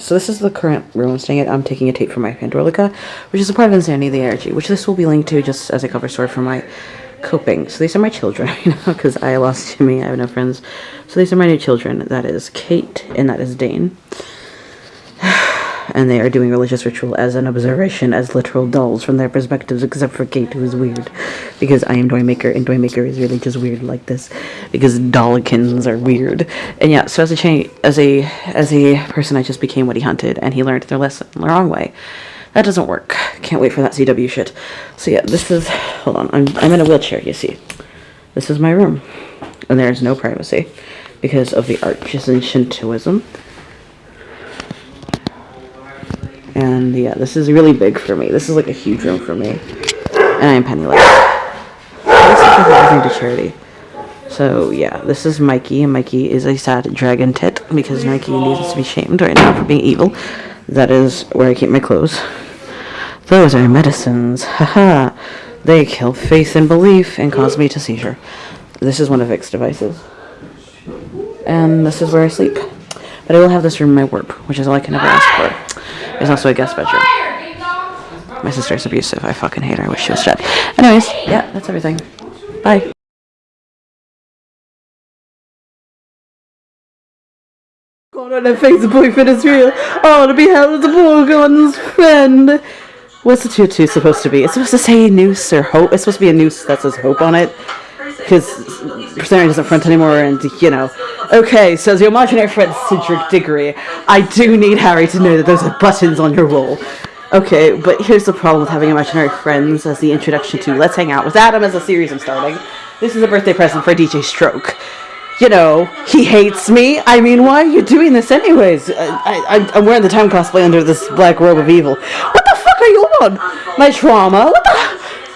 So this is the current room I'm staying at. I'm taking a tape from my Pandrolica, which is a part of Insanity the Energy, which this will be linked to just as a cover story for my coping. So these are my children, you know, because I lost Jimmy. I have no friends. So these are my new children. That is Kate and that is Dane. And they are doing religious ritual as an observation, as literal dolls from their perspectives, except for Kate, who is weird. Because I am Doymaker, and Doymaker is really just weird like this. Because dollkins are weird. And yeah, so as a cha- as a as a person, I just became what he hunted, and he learned their lesson the wrong way. That doesn't work. Can't wait for that CW shit. So yeah, this is hold on. I'm I'm in a wheelchair. You see, this is my room, and there is no privacy because of the arches in Shintoism. And yeah, this is really big for me. This is like a huge room for me, and I am penniless. This is everything to charity. So yeah, this is Mikey, and Mikey is a sad dragon tit because Mikey needs to be shamed right now for being evil. That is where I keep my clothes. Those are medicines. Haha. they kill faith and belief and cause me to seizure. This is one of Vic's devices. And this is where I sleep. But I will have this room in my warp, which is all I can ever ask for. There's also a guest bedroom. My sister's abusive. I fucking hate her. I wish she was dead. Anyways, yeah, that's everything. Bye. God, on that face, the boyfriend is real. Oh, to be held as a Borgon's friend. What's the tutu supposed to be? It's supposed to say noose or hope. It's supposed to be a noose that says hope on it. Because Persona doesn't front anymore, and you know. Okay, says your imaginary friend Cedric Diggory. I do need Harry to know that those are buttons on your wall. Okay, but here's the problem with having imaginary friends as the introduction to Let's Hang Out with Adam as a series I'm starting. This is a birthday present for DJ Stroke you know, he hates me. I mean, why are you doing this anyways? I, I'm wearing the time cosplay under this black robe of evil. What the fuck are you on? My trauma? What the?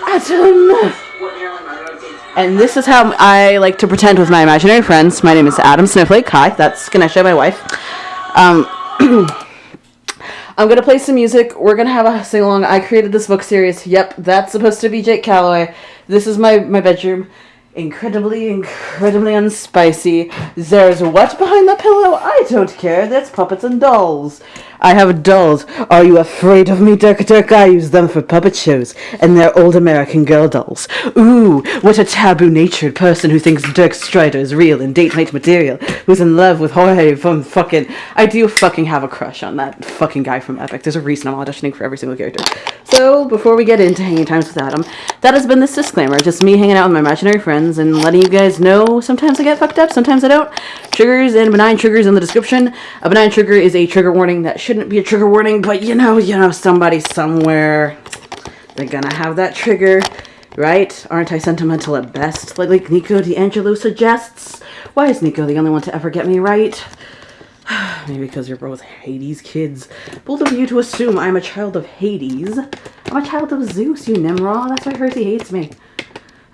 Know. And this is how I like to pretend with my imaginary friends. My name is Adam Snowflake. Hi, that's Ganesha, my wife. Um, I'm gonna play some music. We're gonna have a sing along. I created this book series. Yep, that's supposed to be Jake Calloway. This is my my bedroom incredibly, incredibly unspicy. There's what behind the pillow? I don't care. That's puppets and dolls. I have dolls. Are you afraid of me, Dirk Dirk? I use them for puppet shows, and they're old American girl dolls. Ooh, what a taboo-natured person who thinks Dirk Strider is real and date night material, who's in love with Jorge from fucking... I do fucking have a crush on that fucking guy from Epic. There's a reason I'm auditioning for every single character. So, before we get into Hanging Times with Adam, that has been this disclaimer. Just me hanging out with my imaginary friends and letting you guys know sometimes I get fucked up, sometimes I don't. Triggers and benign triggers in the description. A benign trigger is a trigger warning that should shouldn't be a trigger warning, but you know, you know, somebody somewhere, they're gonna have that trigger, right? Aren't I sentimental at best? Like, like Nico di Angelo suggests. Why is Nico the only one to ever get me right? Maybe because you're both Hades kids. Both of you to assume I'm a child of Hades. I'm a child of Zeus, you Nimrod. That's why Hersey hates me.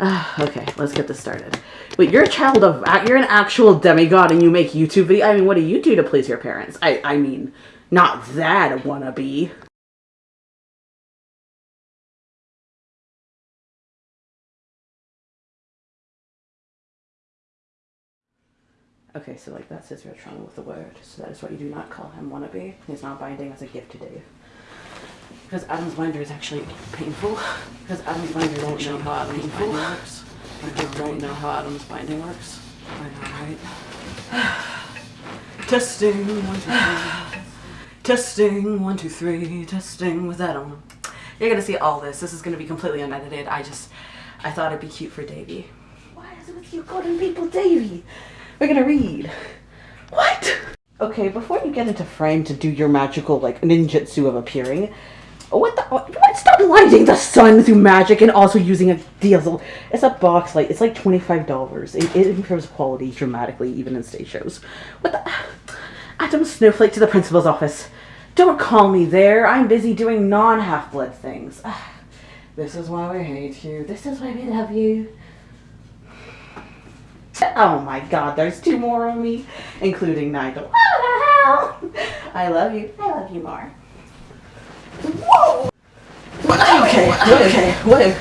Uh, okay, let's get this started. Wait, you're a child of, you're an actual demigod and you make YouTube videos? I mean, what do you do to please your parents? I, I mean, not that wannabe. Okay, so like that's his real trouble with the word. So that is what you do not call him wannabe. He's not binding as a gift to Dave. Because Adam's binder is actually painful. Because Adam's binder don't know how Adam's binding works. I don't know how Adam's binding works. I know, right? Testing, one, two, three. Testing, one, two, three, testing with Adam. You're gonna see all this. This is gonna be completely unedited. I just, I thought it'd be cute for Davy. Why is it with you calling people Davy? We're gonna read. What? Okay, before you get into frame to do your magical, like, ninjutsu of appearing, what the, what, stop lighting the sun through magic and also using a diesel. It's a box light. It's like $25. It, it improves quality dramatically, even in stage shows. What the? Adam Snowflake to the principal's office. Don't call me there. I'm busy doing non-half-blood things. This is why we hate you. This is why we love you. Oh my god, there's two more of me, including Nigel. What the hell? I love you. I love you more. Whoa! Okay, okay, what?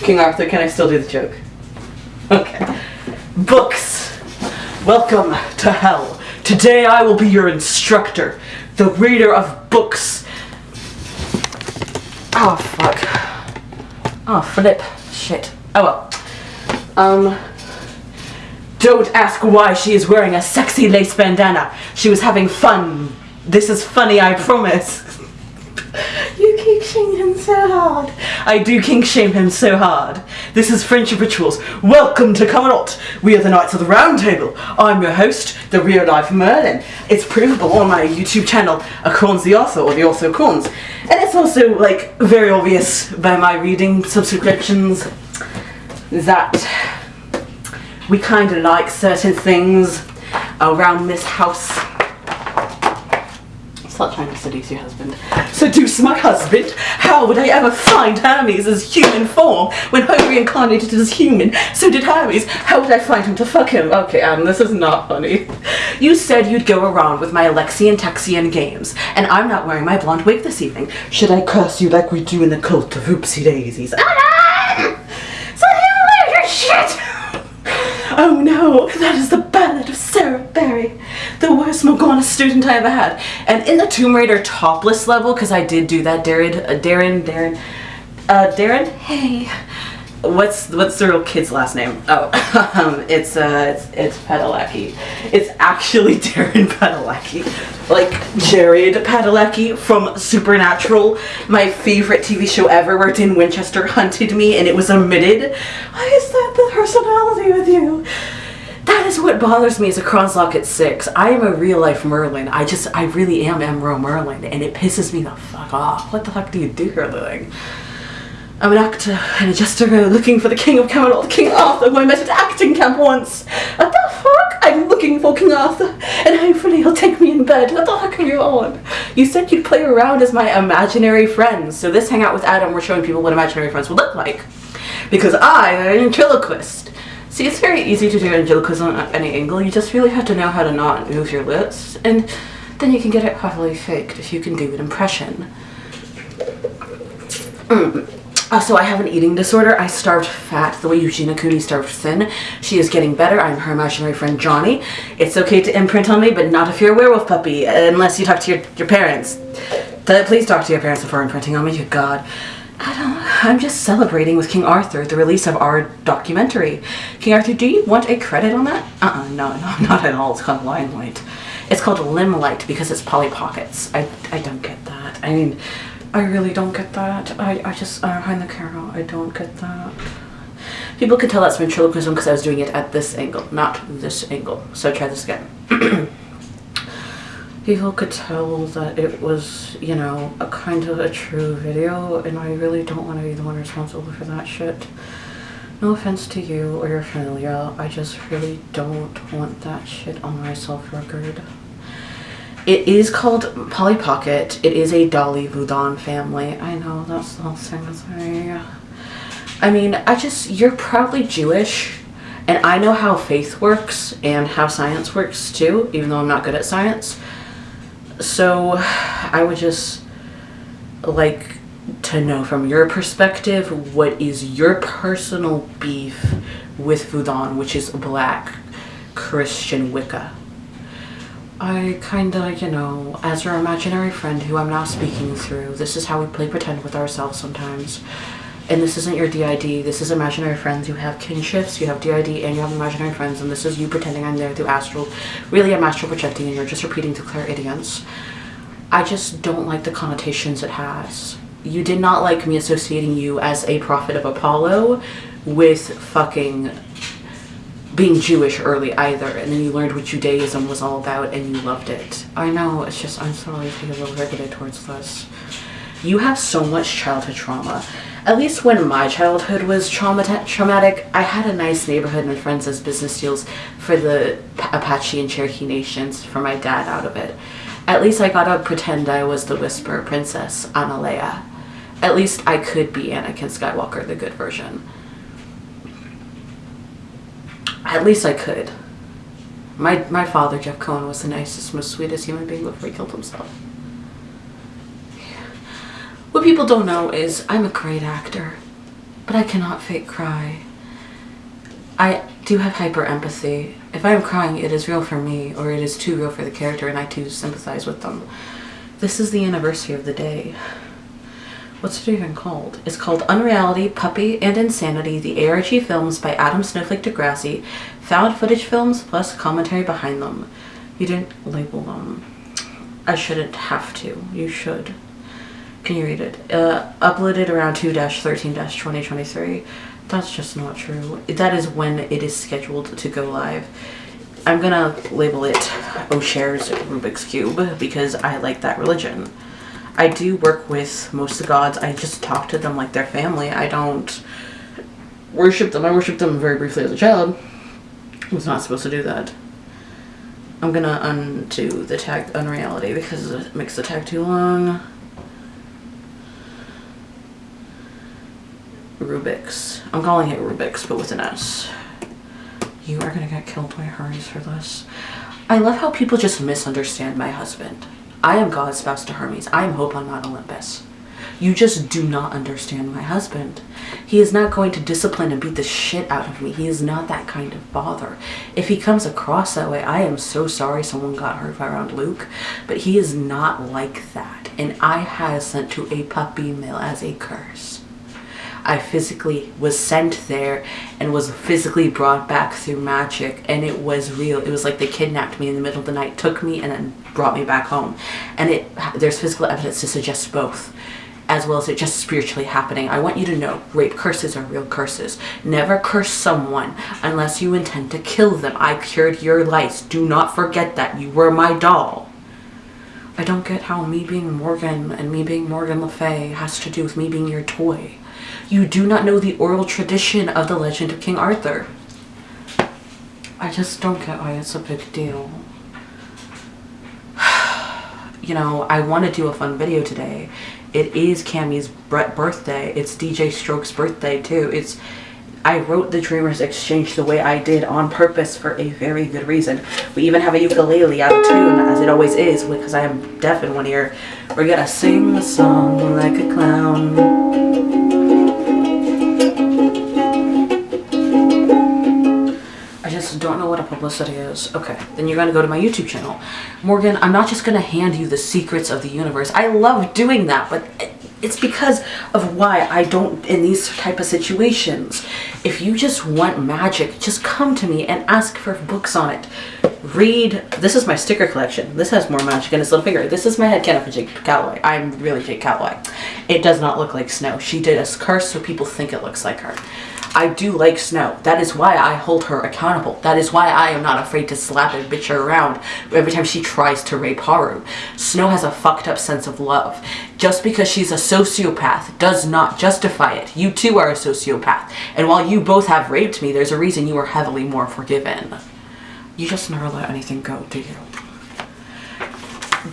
King Arthur, can I still do the joke? Okay. Books. Welcome to hell. Today I will be your instructor, the reader of books. Oh, fuck. Oh, flip. Shit. Oh well. Um. Don't ask why she is wearing a sexy lace bandana. She was having fun. This is funny, I promise. Him so hard. I do kink shame him so hard. This is Friendship Rituals. Welcome to Camelot. We are the Knights of the Round Table. I'm your host, the real life Merlin. It's provable on my YouTube channel, Acorns the Author, or the Author Corns. And it's also, like, very obvious by my reading subscriptions that we kind of like certain things around this house. Stop trying to seduce your husband. Seduce my husband? How would I ever find Hermes as human form when Hope reincarnated as human? So did Hermes. How would I find him to fuck him? Okay, Adam, this is not funny. You said you'd go around with my Alexian Texian games, and I'm not wearing my blonde wig this evening. Should I curse you like we do in the cult of Oopsie Daisies? Adam! Ah! So you your shit! Oh no, that is the ballad of Sarah Barry, the worst Morgana student I ever had. And in the Tomb Raider topless level, because I did do that, Darren, uh, Darren, Darren, uh, Darren, hey, what's what's the real kid's last name? Oh, um, it's uh, it's it's Padalecki. It's actually Darren Padalecki, like Jared Padalecki from Supernatural, my favorite TV show ever, where Dean Winchester hunted me and it was omitted. Why is that the personality with you? That is what bothers me as a Cronslock at six. I am a real life Merlin. I just, I really am Emerald Merlin, and it pisses me the fuck off. What the fuck do you do here, living? I'm an actor and a jester looking for the King of Camelot, King Arthur, who I met at acting camp once. What the fuck? I'm looking for King Arthur, and hopefully he'll take me in bed. What the fuck are you on? You said you'd play around as my imaginary friends, so this hangout with Adam, we're showing people what imaginary friends would look like. Because I am an ventriloquist. See, it's very easy to do ventriloquism at any angle. You just really have to know how to not move your lips, and then you can get it heavily faked if you can do an impression. Mm. Uh, so I have an eating disorder. I starved fat the way Eugenia Cooney starved thin. She is getting better. I'm her imaginary friend Johnny. It's okay to imprint on me, but not if you're a werewolf puppy, unless you talk to your, your parents. Please talk to your parents before imprinting on me, good God. I don't, I'm just celebrating with King Arthur the release of our documentary. King Arthur, do you want a credit on that? Uh-uh, no, no, not at all. It's called Limelight. It's called Limelight because it's Polly Pockets. I, I don't get that. I mean, I really don't get that. I, I just, uh, behind the camera, I don't get that. People could tell that's ventriloquism because I was doing it at this angle, not this angle. So try this again. People could tell that it was, you know, a kind of a true video, and I really don't want to be the one responsible for that shit. No offense to you or your family, I just really don't want that shit on my self-record. It is called Polly Pocket. It is a Dolly Voudon family. I know, that's the whole thing with me. I mean, I just, you're proudly Jewish. And I know how faith works and how science works too, even though I'm not good at science. So I would just like to know from your perspective, what is your personal beef with Voudon, which is black Christian Wicca? I kinda, you know, as your imaginary friend who I'm now speaking through, this is how we play pretend with ourselves sometimes. And this isn't your DID, this is imaginary friends. You have kinships, you have DID, and you have imaginary friends, and this is you pretending I'm there through astral. Really, I'm astral projecting, and you're just repeating to clairaudience. I just don't like the connotations it has. You did not like me associating you as a prophet of Apollo with fucking being Jewish early either, and then you learned what Judaism was all about and you loved it. I know, it's just, I'm sorry to be a little bigoted towards this. You have so much childhood trauma. At least when my childhood was trauma traumatic, I had a nice neighborhood and friends as business deals for the Apache and Cherokee nations for my dad out of it. At least I got to pretend I was the Whisper Princess, Analea. At least I could be Anakin Skywalker, the good version. At least I could. My, my father, Jeff Cohen, was the nicest, most sweetest human being before he killed himself. People don't know is I'm a great actor, but I cannot fake cry. I do have hyper empathy. If I am crying, it is real for me, or it is too real for the character, and I too sympathize with them. This is the anniversary of the day. What's it even called? It's called Unreality, Puppy, and Insanity, the ARG films by Adam Snowflake Degrassi, found footage films plus commentary behind them. You didn't label them. I shouldn't have to. You should. Can you read it? Uh, uploaded around 2-13-2023. That's just not true. That is when it is scheduled to go live. I'm gonna label it O'Share's Rubik's Cube because I like that religion. I do work with most of the gods. I just talk to them like their family. I don't worship them. I worship them very briefly as a child. I was not supposed to do that. I'm gonna undo the tag unreality because it makes the tag too long. Rubik's. I'm calling it Rubik's, but with an S. You are gonna get killed by Hermes for this. I love how people just misunderstand my husband. I am God's spouse to Hermes. I am Hope on Mount Olympus. You just do not understand my husband. He is not going to discipline and beat the shit out of me. He is not that kind of father. If he comes across that way, I am so sorry someone got hurt by around Luke, but he is not like that. And I has sent to a puppy mill as a curse. I physically was sent there and was physically brought back through magic and it was real. It was like they kidnapped me in the middle of the night, took me and then brought me back home. And it there's physical evidence to suggest both as well as it just spiritually happening. I want you to know rape curses are real curses. Never curse someone unless you intend to kill them. I cured your lice. Do not forget that. You were my doll. I don't get how me being Morgan and me being Morgan Le Fay has to do with me being your toy. You do not know the oral tradition of the legend of King Arthur. I just don't get why it's a big deal. you know, I want to do a fun video today. It is Cammy's birthday. It's DJ Stroke's birthday too. It's I wrote the Dreamers Exchange the way I did on purpose for a very good reason. We even have a ukulele out of tune, as it always is, because I am deaf in one ear. We're gonna sing a song like a clown. Don't know what a publicity is. Okay, then you're going to go to my YouTube channel. Morgan, I'm not just going to hand you the secrets of the universe. I love doing that, but it's because of why I don't in these type of situations. If you just want magic, just come to me and ask for books on it. Read, this is my sticker collection. This has more magic in its little finger. This is my head canon for Jake Calloway. I'm really Jake Calloway. It does not look like snow. She did a curse so people think it looks like her. I do like Snow. That is why I hold her accountable. That is why I am not afraid to slap and bitch her around every time she tries to rape Haru. Snow has a fucked up sense of love. Just because she's a sociopath does not justify it. You too are a sociopath. And while you both have raped me, there's a reason you are heavily more forgiven. You just never let anything go, do you?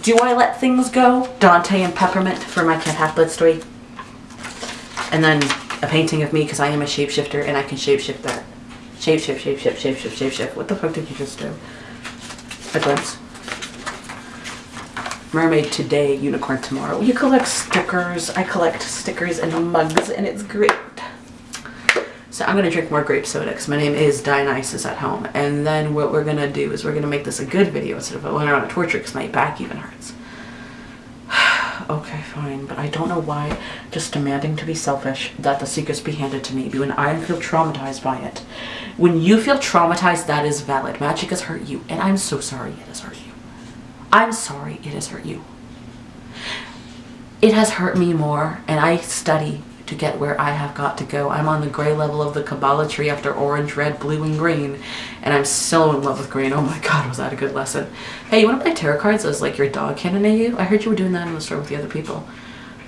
Do I let things go? Dante and Peppermint for my Cat Half-Blood story. And then a painting of me because I am a shapeshifter and I can shapeshift that. Shapeshift, shapeshift, shapeshift, shapeshift. What the fuck did you just do? A glimpse. Mermaid today, unicorn tomorrow. You collect stickers. I collect stickers and mugs and it's great. So I'm going to drink more grape soda because my name is Dionysus at home. And then what we're going to do is we're going to make this a good video instead of a one on a torture because my back even hurts okay, fine, but I don't know why just demanding to be selfish that the secrets be handed to me when I feel traumatized by it. When you feel traumatized, that is valid. Magic has hurt you, and I'm so sorry it has hurt you. I'm sorry it has hurt you. It has hurt me more, and I study to get where I have got to go. I'm on the gray level of the Kabbalah tree after orange, red, blue, and green. And I'm so in love with green. Oh my god, was that a good lesson. Hey, you want to play tarot cards as like your dog can you? I heard you were doing that in the store with the other people.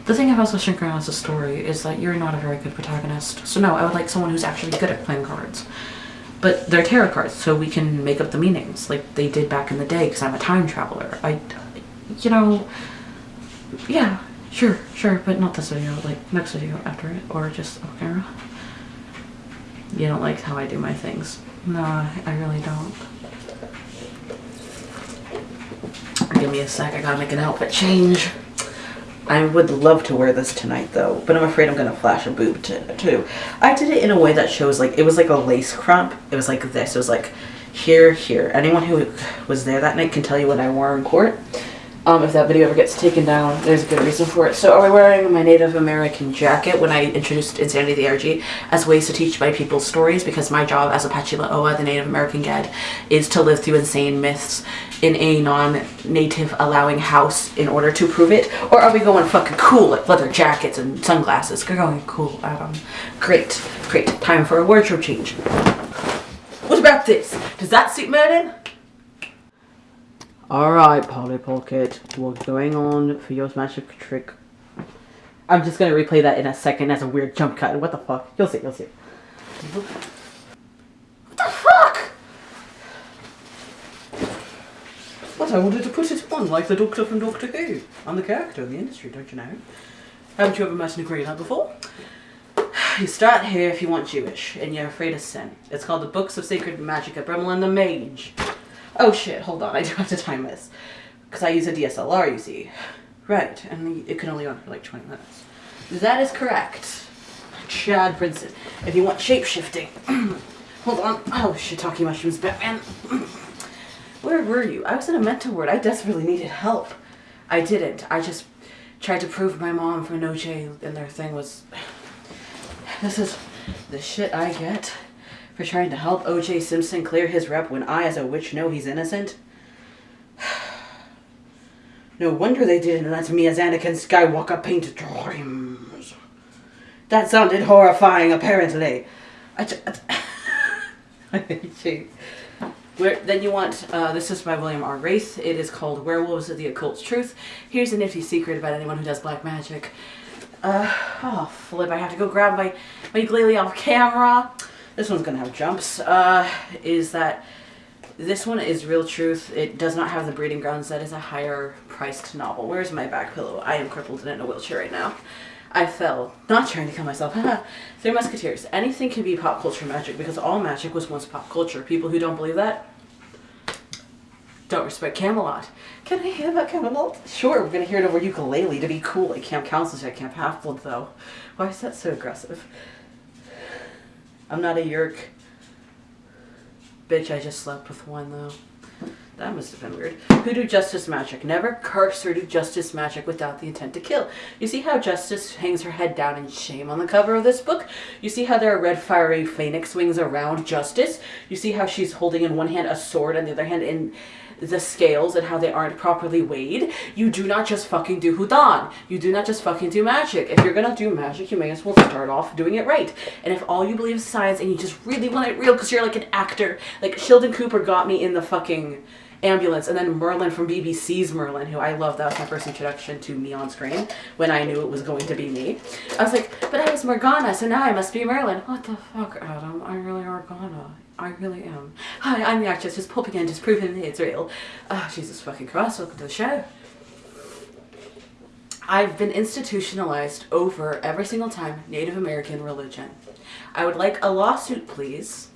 The thing about Switching Around as a story is that you're not a very good protagonist. So no, I would like someone who's actually good at playing cards. But they're tarot cards, so we can make up the meanings like they did back in the day because I'm a time traveler. I, you know, yeah, Sure, sure, but not this video, like next video after it, or just off camera. You don't like how I do my things. No, I really don't. Give me a sec, I gotta make an outfit change. I would love to wear this tonight though, but I'm afraid I'm gonna flash a boob too. I did it in a way that shows like it was like a lace crop. It was like this. It was like here, here. Anyone who was there that night can tell you what I wore in court. Um, if that video ever gets taken down, there's a good reason for it. So, are we wearing my Native American jacket when I introduced Insanity the ARG as ways to teach my people stories? Because my job as Apache La'oa, the Native American guide, is to live through insane myths in a non-native allowing house in order to prove it? Or are we going fucking cool like leather jackets and sunglasses? We're going cool, Adam. Great, great. Time for a wardrobe change. What about this? Does that suit Merlin? Alright, Polly Pocket, what's going on for your magic trick? I'm just gonna replay that in a second as a weird jump cut. What the fuck? You'll see, you'll see. What the fuck? But I wanted to put it on like the Doctor from Doctor Who. I'm the character in the industry, don't you know? Haven't you ever met a green before? You start here if you want Jewish, and you're afraid of sin. It's called the Books of Sacred Magic of Bremlin the Mage. Oh shit, hold on, I do have to time this. Because I use a DSLR, you see. Right, and it can only run for like 20 minutes. That is correct. Chad Brinson. If you want shape-shifting. hold on. Oh, shiitake mushrooms, Batman. Where were you? I was in a mental ward. I desperately needed help. I didn't. I just tried to prove my mom for no and their thing was... This is the shit I get for trying to help O.J. Simpson clear his rep when I, as a witch, know he's innocent? No wonder they didn't let me as Anakin Skywalker paint dreams. That sounded horrifying, apparently. I, hate. Where, then you want, uh, this is by William R. Wraith. It is called Werewolves of the Occult's Truth. Here's a nifty secret about anyone who does black magic. Uh, oh, flip, I have to go grab my, my off camera this one's gonna have jumps, uh, is that this one is real truth. It does not have the breeding grounds. That is a higher priced novel. Where's my back pillow? I am crippled and in a wheelchair right now. I fell. Not trying to kill myself. Three Musketeers. Anything can be pop culture magic because all magic was once pop culture. People who don't believe that don't respect Camelot. Can I hear about Camelot? Sure, we're gonna hear it over ukulele to be cool at Camp Counselors at Camp Half-Blood though. Why is that so aggressive? I'm not a yerk. Bitch, I just slept with one though. That must have been weird. Who do justice magic? Never curse or do justice magic without the intent to kill. You see how justice hangs her head down in shame on the cover of this book? You see how there are red fiery phoenix wings around justice? You see how she's holding in one hand a sword and the other hand in the scales and how they aren't properly weighed. You do not just fucking do Hudan. You do not just fucking do magic. If you're gonna do magic, you may as well start off doing it right. And if all you believe is science and you just really want it real because you're like an actor, like Sheldon Cooper got me in the fucking ambulance and then Merlin from BBC's Merlin who I love that was my first introduction to me on screen when I knew it was going to be me I was like but I was Morgana so now I must be Merlin what the fuck Adam I really are Morgana I really am. Hi, I'm the actress, just popping in, just proving it's real. Oh, Jesus fucking Christ, welcome to the show. I've been institutionalized over every single time Native American religion. I would like a lawsuit, please,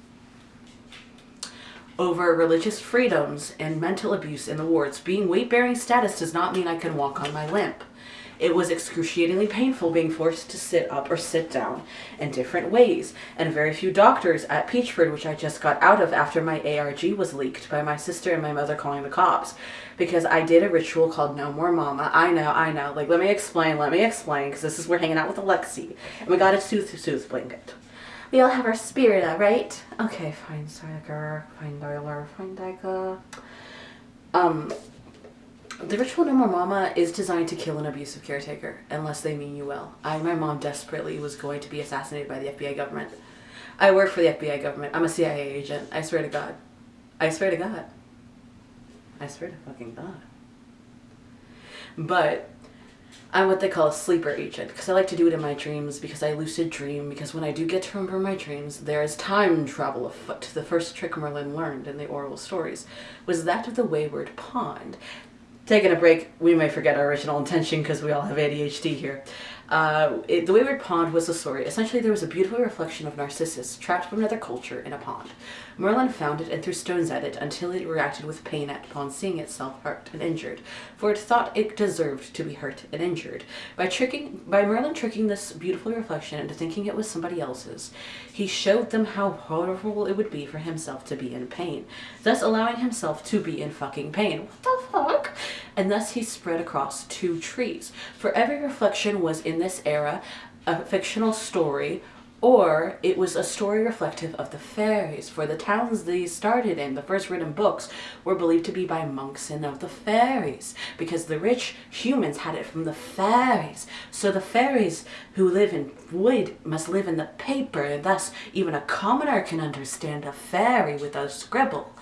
over religious freedoms and mental abuse in the wards. Being weight-bearing status does not mean I can walk on my limp. It was excruciatingly painful being forced to sit up or sit down in different ways, and very few doctors at Peachford, which I just got out of after my ARG was leaked by my sister and my mother calling the cops, because I did a ritual called No More Mama. I know, I know. Like, let me explain, let me explain, because this is, we're hanging out with Alexi, and we got a Sooth Sooth blanket. We all have our spirit, right? Okay, fine, Tiger, fine, Dialer, fine, Diker. Um, the ritual No More Mama is designed to kill an abusive caretaker, unless they mean you well. I, my mom desperately was going to be assassinated by the FBI government. I work for the FBI government. I'm a CIA agent. I swear to God. I swear to God. I swear to fucking God. But I'm what they call a sleeper agent because I like to do it in my dreams because I lucid dream because when I do get to remember my dreams there is time travel afoot. The first trick Merlin learned in the oral stories was that of the wayward pond taking a break, we may forget our original intention because we all have ADHD here. Uh, it, the Wayward Pond was a story. Essentially, there was a beautiful reflection of Narcissus trapped from another culture in a pond. Merlin found it and threw stones at it until it reacted with pain at upon seeing itself hurt and injured, for it thought it deserved to be hurt and injured. By tricking, by Merlin tricking this beautiful reflection into thinking it was somebody else's, he showed them how horrible it would be for himself to be in pain, thus allowing himself to be in fucking pain. What the fuck? And thus he spread across two trees. For every reflection was in this era a fictional story or it was a story reflective of the fairies, for the towns these started in, the first written books, were believed to be by monks and of the fairies, because the rich humans had it from the fairies. So the fairies who live in wood must live in the paper, and thus even a commoner can understand a fairy with a scribble.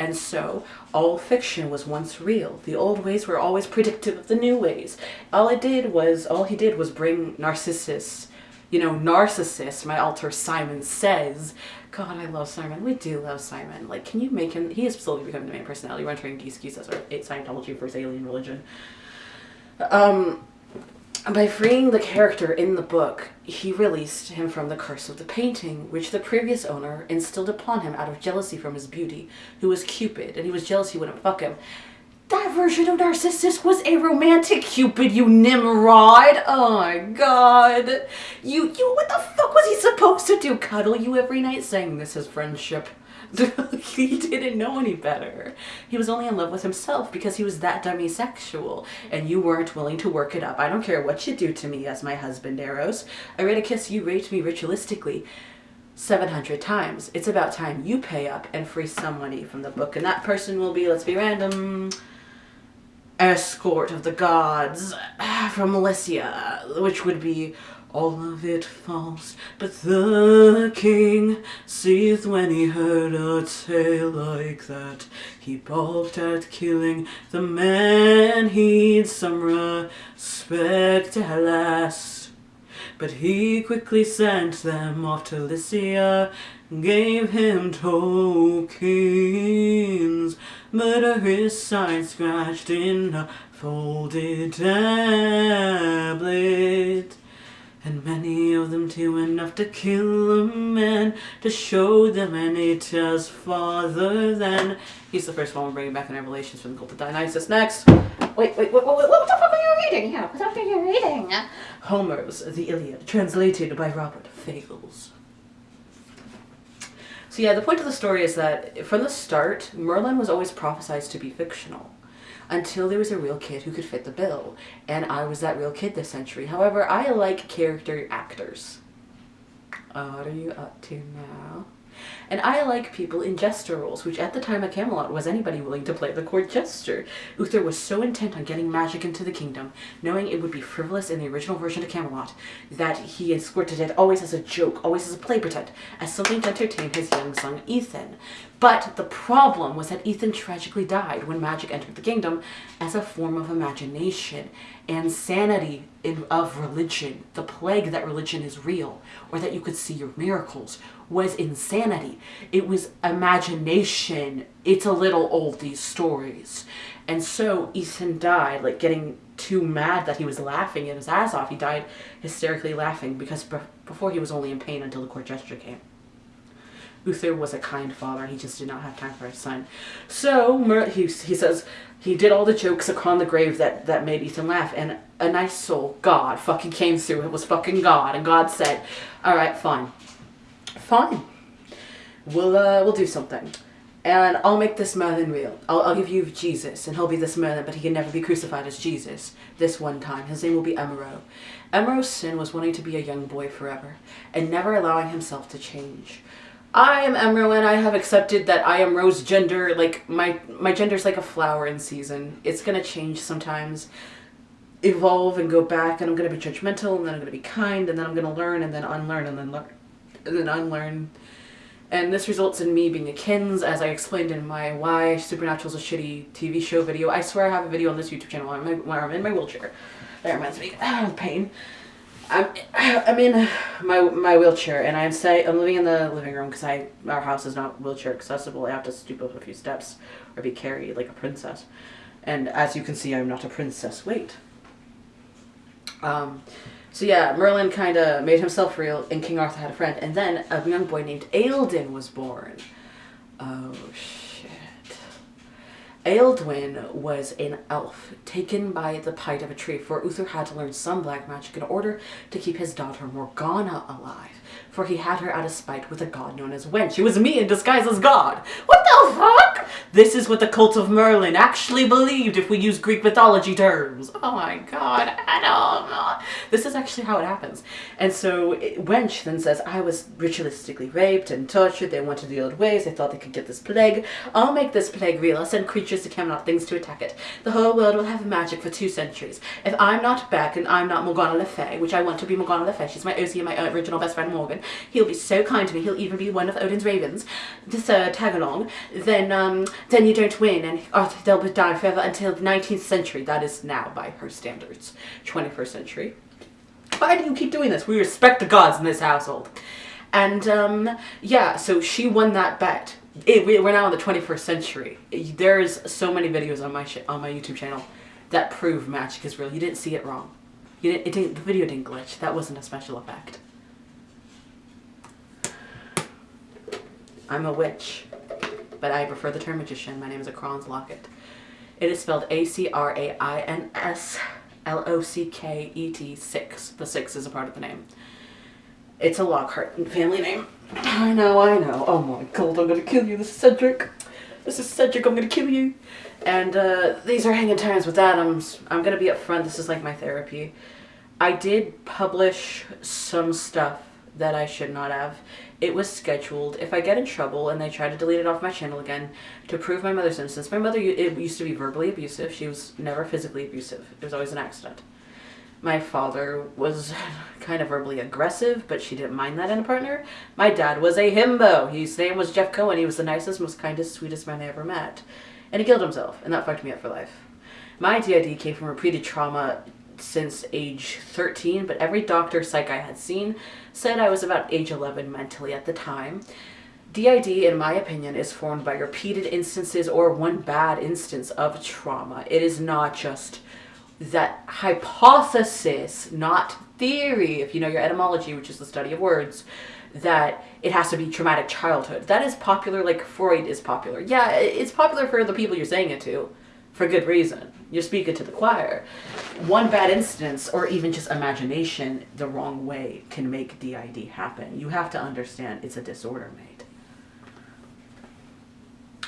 And so all fiction was once real. The old ways were always predictive of the new ways. All it did was, all he did was bring Narcissus you know, narcissist, my alter Simon says. God, I love Simon. We do love Simon. Like, can you make him, he is slowly becoming the main personality. We're entering Geese Geese as our Scientology versus alien religion. Um, by freeing the character in the book, he released him from the curse of the painting, which the previous owner instilled upon him out of jealousy from his beauty, who was Cupid, and he was jealous he wouldn't fuck him. That version of Narcissus was a romantic Cupid, you Nimrod! Oh my god! You, you, what the fuck was he supposed to do? Cuddle you every night saying this is friendship? he didn't know any better. He was only in love with himself because he was that demisexual and you weren't willing to work it up. I don't care what you do to me as my husband, Eros. I read a kiss you raped me ritualistically 700 times. It's about time you pay up and free some money from the book and that person will be, let's be random, escort of the gods ah, from Melissia, which would be all of it false. But the king seeth when he heard a tale like that. He balked at killing the man he'd some respect at last. But he quickly sent them off to Lycia, gave him tokens but his side scratched in a folded tablet. And many of them too enough to kill a man, to show them Anita's father then. He's the first one we're bringing back in Revelations from the cult of Dionysus. Next! Wait, wait, wait, wait, what the fuck are you reading here? What the fuck are you reading? Homer's The Iliad, translated by Robert Fagles. So yeah, the point of the story is that from the start, Merlin was always prophesied to be fictional until there was a real kid who could fit the bill. And I was that real kid this century. However, I like character actors. What are you up to now? And I like people in jester roles, which at the time at Camelot was anybody willing to play the court jester. Uther was so intent on getting magic into the kingdom, knowing it would be frivolous in the original version of Camelot, that he escorted it always as a joke, always as a play pretend, as something to entertain his young son Ethan. But the problem was that Ethan tragically died when magic entered the kingdom as a form of imagination and sanity in, of religion, the plague that religion is real, or that you could see your miracles, was insanity. It was imagination. It's a little old, these stories. And so Ethan died, like getting too mad that he was laughing in his ass off. He died hysterically laughing because before he was only in pain until the court jester came. Uther was a kind father he just did not have time for his son. So Mer he, he says he did all the jokes upon the grave that, that made Ethan laugh and a nice soul, God, fucking came through. It was fucking God. And God said, all right, fine fine. We'll, uh, we'll do something. And I'll make this Merlin real. I'll, I'll give you Jesus, and he'll be this Merlin, but he can never be crucified as Jesus. This one time. His name will be Emero. Emero's sin was wanting to be a young boy forever, and never allowing himself to change. I am Emero, and I have accepted that I am rose gender. Like, my, my gender's like a flower in season. It's gonna change sometimes evolve and go back and I'm to be judgmental and then I'm to be kind and then I'm to learn and then unlearn and then learn then unlearn. And this results in me being a Kins, as I explained in my Why Supernatural is a Shitty TV Show video. I swear I have a video on this YouTube channel where I'm, I'm in my wheelchair. That reminds me of pain. I'm, I'm in my my wheelchair and I'm say I'm living in the living room because I our house is not wheelchair accessible. I have to stoop up a few steps or be carried like a princess. And as you can see, I'm not a princess. Wait. Um, so yeah, Merlin kind of made himself real, and King Arthur had a friend. And then a young boy named Eildon was born. Oh, shit. Ealdwin was an elf taken by the height of a tree, for Uther had to learn some black magic in order to keep his daughter Morgana alive for he had her out of spite with a god known as Wench. It was me in disguise as God. What the fuck? This is what the cult of Merlin actually believed if we use Greek mythology terms. Oh my god, don't. This is actually how it happens. And so Wench then says, I was ritualistically raped and tortured. They wanted the old ways. They thought they could get this plague. I'll make this plague real. I'll send creatures to Camelot, things to attack it. The whole world will have magic for two centuries. If I'm not back and I'm not Morgana Le Fay, which I want to be Morgana Le Fay, she's my OC and my original best friend Morgan, he'll be so kind to me, he'll even be one of Odin's ravens, this uh, tag along, then um, then you don't win and oh, they'll die forever until the 19th century. That is now by her standards, 21st century. Why do you keep doing this? We respect the gods in this household. And um, yeah, so she won that bet. It, we're now in the 21st century. There's so many videos on my on my YouTube channel that prove magic is real. You didn't see it wrong. You didn't, it didn't, the video didn't glitch. That wasn't a special effect. I'm a witch, but I prefer the term magician. My name is Acrains Locket. It is spelled A-C-R-A-I-N-S-L-O-C-K-E-T 6. The 6 is a part of the name. It's a Lockhart family name. I know, I know. Oh my god, I'm gonna kill you. This is Cedric. This is Cedric, I'm gonna kill you. And uh, these are hanging times with Adams. I'm gonna be upfront, this is like my therapy. I did publish some stuff that I should not have. It was scheduled. If I get in trouble and they try to delete it off my channel again to prove my mother's innocence, my mother it used to be verbally abusive. She was never physically abusive. It was always an accident. My father was kind of verbally aggressive, but she didn't mind that in a partner. My dad was a himbo. His name was Jeff Cohen. He was the nicest, most kindest, sweetest man I ever met. And he killed himself, and that fucked me up for life. My DID came from repeated trauma since age 13, but every doctor psych I had seen said I was about age 11 mentally at the time. DID, in my opinion, is formed by repeated instances or one bad instance of trauma. It is not just that hypothesis, not theory, if you know your etymology, which is the study of words, that it has to be traumatic childhood. That is popular like Freud is popular. Yeah, it's popular for the people you're saying it to for good reason. You're speaking to the choir. One bad instance or even just imagination the wrong way can make DID happen. You have to understand it's a disorder mate.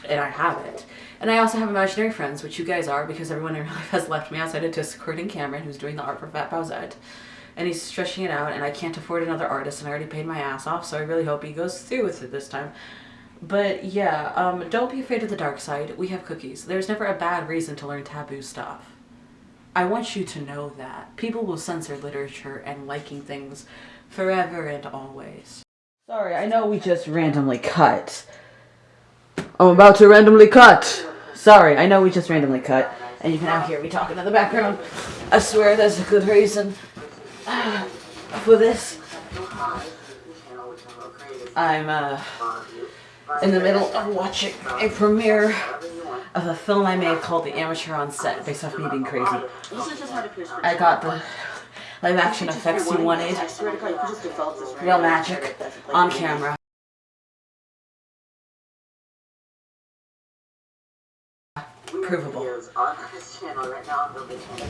And I have it. And I also have imaginary friends, which you guys are because everyone in life has left me outside of Discord Cameron, who's doing the art for Fat Bowsette. And he's stretching it out and I can't afford another artist and I already paid my ass off, so I really hope he goes through with it this time. But yeah, um, don't be afraid of the dark side. We have cookies. There's never a bad reason to learn taboo stuff. I want you to know that. People will censor literature and liking things forever and always. Sorry, I know we just randomly cut. I'm about to randomly cut. Sorry, I know we just randomly cut. And you can now hear me talking in the background. I swear there's a good reason for this. I'm, uh in the middle of watching a premiere of a film I made called The Amateur on Set, based off me being crazy. I got the live action effects you wanted, real magic, on camera. Provable.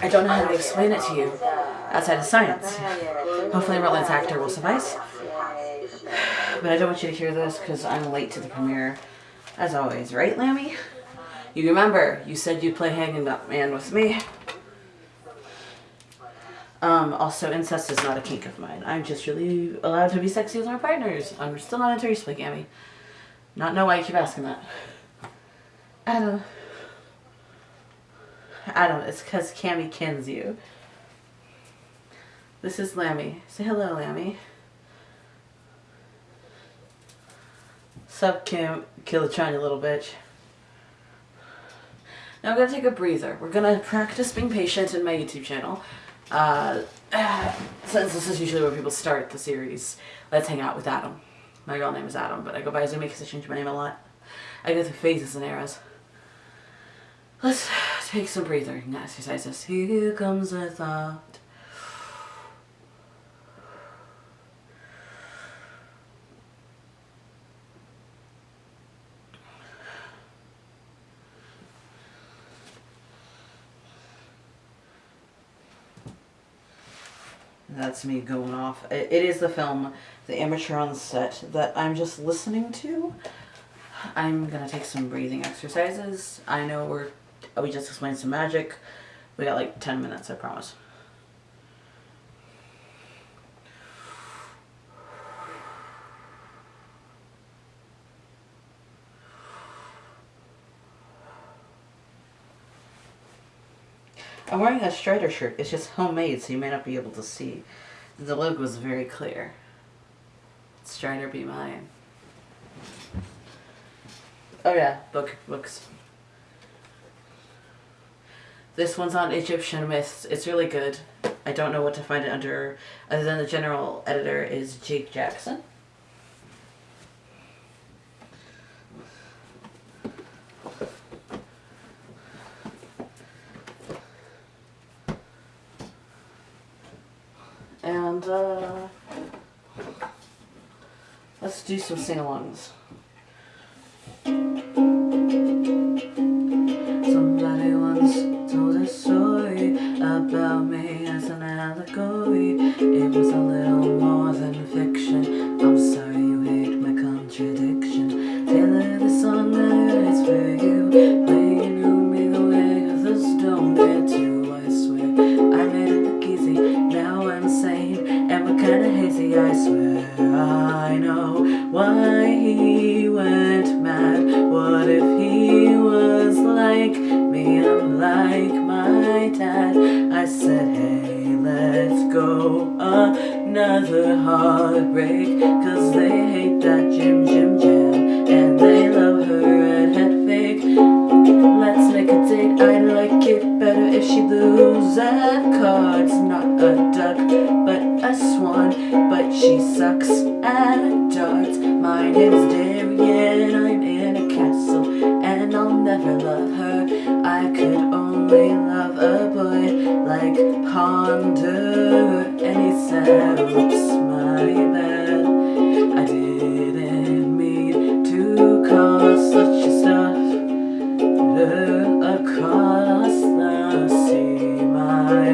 I don't know how to explain it to you outside of science. Hopefully Roland's actor will suffice. But I don't want you to hear this because I'm late to the premiere. As always, right, Lammy? You remember, you said you'd play Hanging Up Man with me. Um, also, incest is not a kink of mine. I'm just really allowed to be sexy with my partners. I'm still not into polygamy. Not know why you keep asking that. Adam. Adam, it's because Cammy kins you. This is Lammy. Say hello, Lammy. Sup, Kim? Kill the China, little bitch. Now I'm going to take a breather. We're going to practice being patient in my YouTube channel. Uh, since this is usually where people start the series, let's hang out with Adam. My real name is Adam, but I go by Azumi because I change my name a lot. I go through phases and eras. Let's take some breathing exercises. Here comes a thought. That's me going off. It is the film, The Amateur on Set, that I'm just listening to. I'm going to take some breathing exercises. I know we're, we just explained some magic. We got like 10 minutes, I promise. wearing a Strider shirt. It's just homemade, so you may not be able to see. The logo is very clear. Strider be mine. Oh yeah, book books. This one's on Egyptian myths. It's really good. I don't know what to find it under, other than the general editor is Jake Jackson. some sing-alongs.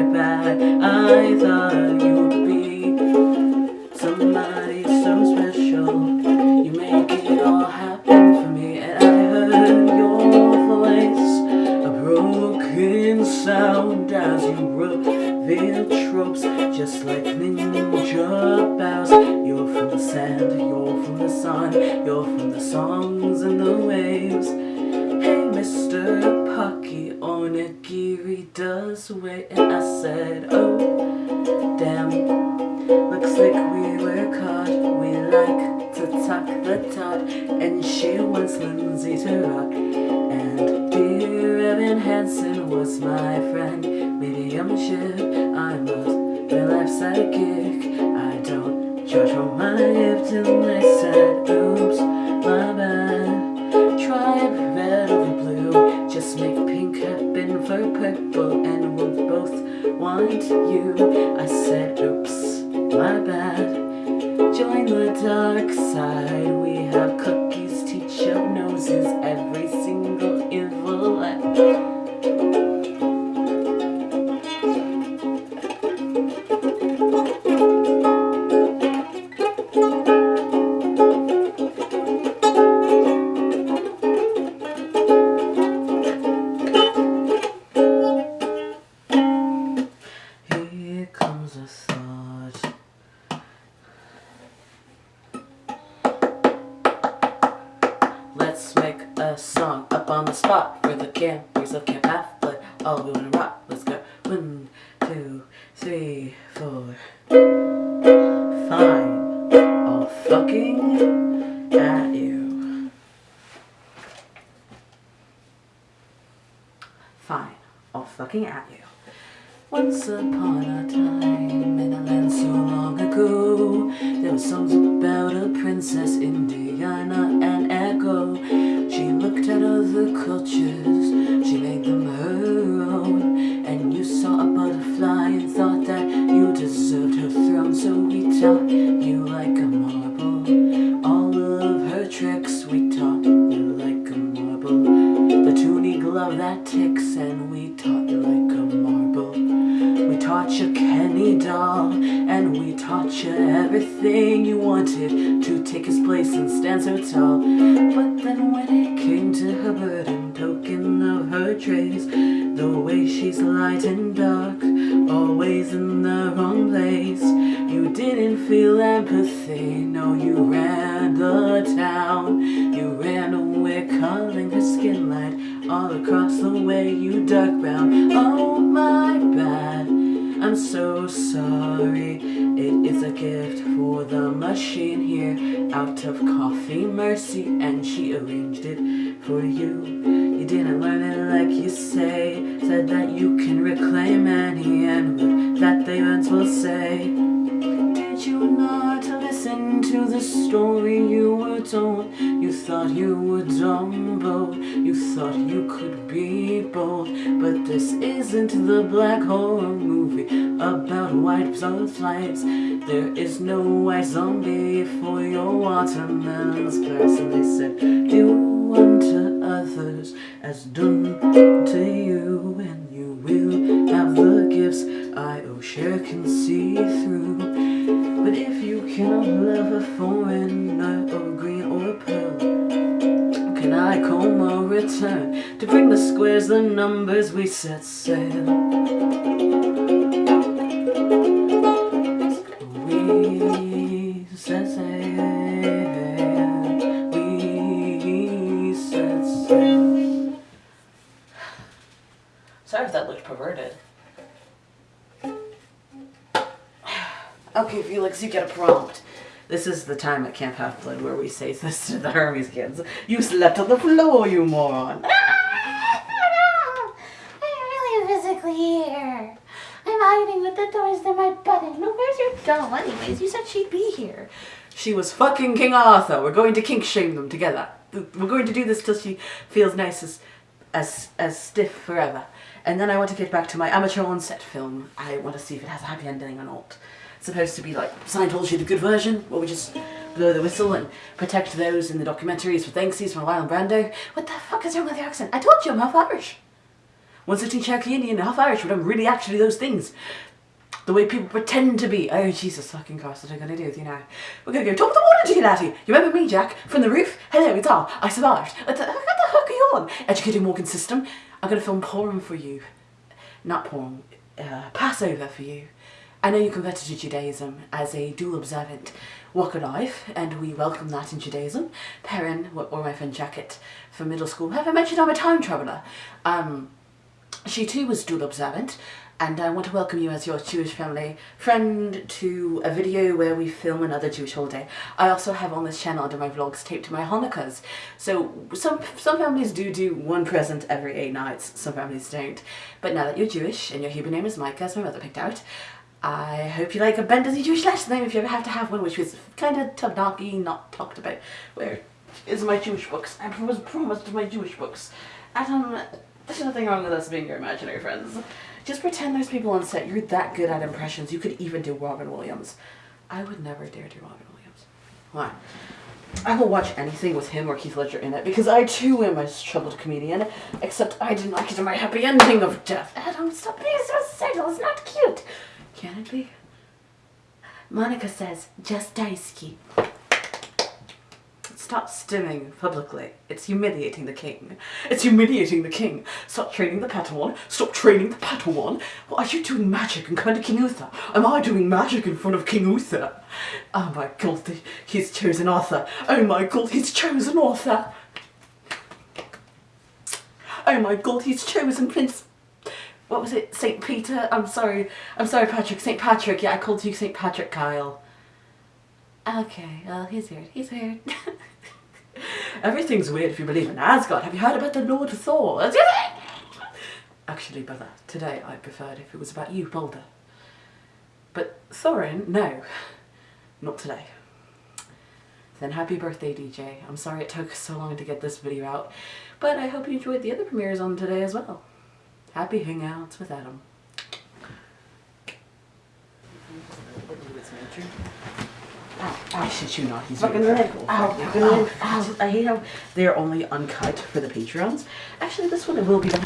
I thought you'd be. Somebody so special You make it all happen for me. And I heard your voice A broken sound as you reveal tropes Just like ninja bows You're from the sand, you're from the sun You're from the songs and the waves. to it and I said, you everything you wanted to take his place and stand so tall. But then when it came to her burden, token of her trays, the way she's light and dark, always in the wrong place. You didn't feel empathy, no, you ran the town. You ran away, calling her skin light all across the way. You dark brown. Oh my bad. I'm so sorry. It is a gift for the machine here, out of coffee mercy, and she arranged it for you. You didn't learn it like you say. Said that you can reclaim any and that they will say. You not to listen to the story you were told? You thought you were Dumbo, you thought you could be bold. But this isn't the black horror movie about white butterflies. There is no white zombie for your watermelons. And they said, do unto others as done to you, you cannot love a foreigner or green or pearl, can I come or return to bring the squares, the numbers we set sail? We set sail. We set sail. Sorry if that looked perverted. Okay, Felix, you get a prompt. This is the time at Camp Half Blood where we say this to the Hermes kids. You slept on the floor, you moron. Ah, I'm really physically here. I'm hiding with the doors to my button. No, where's your doll? Anyways, you said she'd be here. She was fucking King Arthur. We're going to kink shame them together. We're going to do this till she feels nice as, as, as stiff forever. And then I want to get back to my amateur on-set film. I want to see if it has a happy ending or not. Supposed to be like Scientology, the good version, where we just blow the whistle and protect those in the documentaries for thanksies from and Brando. What the fuck is wrong with the accent? I told you I'm half Irish. 116 Cherokee Indian, half Irish, but I'm really actually those things. The way people pretend to be. Oh, Jesus fucking Christ, what am I going to do with you now? We're going to go top of the water to you, laddie. You remember me, Jack? From the roof? Hello, it's all. I survived. What the, what the fuck are you on? Educating Morgan system. I'm going to film porn for you. Not porn. Uh, Passover for you. I know you converted to Judaism as a dual observant walk of life, and we welcome that in Judaism. Perrin, or my friend Jacket from middle school, have I mentioned I'm a time traveller? Um, she too was dual observant, and I want to welcome you as your Jewish family friend to a video where we film another Jewish holiday. I also have on this channel under my vlogs taped to my Hanukkahs. So some some families do do one present every eight nights, some families don't. But now that you're Jewish and your Hebrew name is Micah, as my mother picked out, I hope you like a Bendazi Jewish last name if you ever have to have one, which was kind of tabnaki, not talked about. Where is my Jewish books? I was promised my Jewish books. Adam, um, there's nothing wrong with us being your imaginary friends. Just pretend there's people on set. You're that good at impressions. You could even do Robin Williams. I would never dare do Robin Williams. Why? I will watch anything with him or Heath Ledger in it because I too am a troubled comedian, except I didn't like it in my happy ending of death. Adam, stop being so subtle. It's not cute. Can it be? Monica says, just Daisuke. Stop stimming publicly. It's humiliating the king. It's humiliating the king. Stop training the Padawan. Stop training the Padawan. What are you doing magic in front of King Uther? Am I doing magic in front of King Uther? Oh my god, he's chosen Arthur. Oh my god, he's chosen Arthur. Oh my god, he's chosen Prince what was it? St. Peter? I'm sorry. I'm sorry, Patrick. St. Patrick. Yeah, I called you St. Patrick, Kyle. Okay, well, he's weird. He's weird. Everything's weird if you believe in Asgard. Have you heard about the Lord Thor? Actually, brother, today I preferred if it was about you, Baldur. But Thorin, no. Not today. Then happy birthday, DJ. I'm sorry it took so long to get this video out, but I hope you enjoyed the other premieres on today as well. Happy hangouts with Adam. Oh, I shit you not, he's Fucking really leg. cool. Oh, Ow, Fucking fucking leg. leg. Ow. I hate how they're only uncut for the Patreons. Actually, this one will be done.